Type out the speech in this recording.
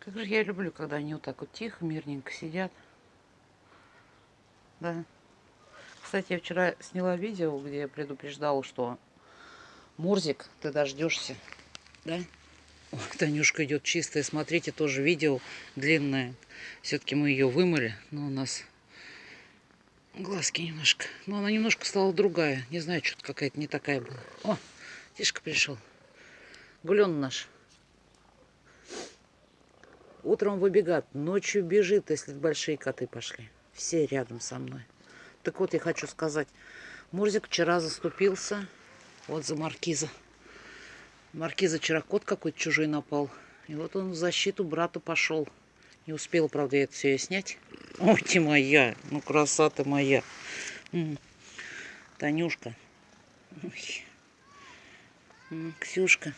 Как же я люблю, когда они вот так вот тихо, мирненько сидят. Да. Кстати, я вчера сняла видео, где я предупреждала, что Мурзик, ты дождешься. Да? Ой, Танюшка идет чистая. Смотрите, тоже видео длинное. Все-таки мы ее вымыли, но у нас глазки немножко. Но она немножко стала другая. Не знаю, что-то какая-то не такая была. О, Тишка пришел. Гулен наш. Утром выбегает, ночью бежит, если большие коты пошли. Все рядом со мной. Так вот, я хочу сказать. Мурзик вчера заступился вот за маркиза. Маркиза вчера кот какой-то чужой напал. И вот он в защиту брату пошел. Не успел, правда, я это все снять. Ой, ты моя, ну краса ты моя. Танюшка. Ой. Ксюшка.